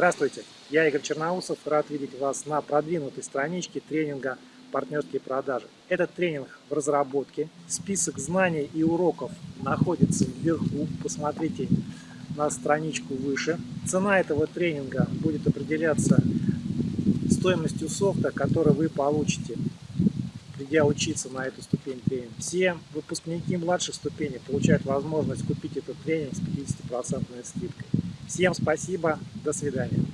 Здравствуйте, я Игорь Черноусов, рад видеть вас на продвинутой страничке тренинга «Партнерские продажи». Этот тренинг в разработке, список знаний и уроков находится вверху, посмотрите на страничку выше. Цена этого тренинга будет определяться стоимостью софта, который вы получите, придя учиться на эту ступень тренинга. Все выпускники младших ступеней получают возможность купить этот тренинг с 50% скидкой. Всем спасибо, до свидания.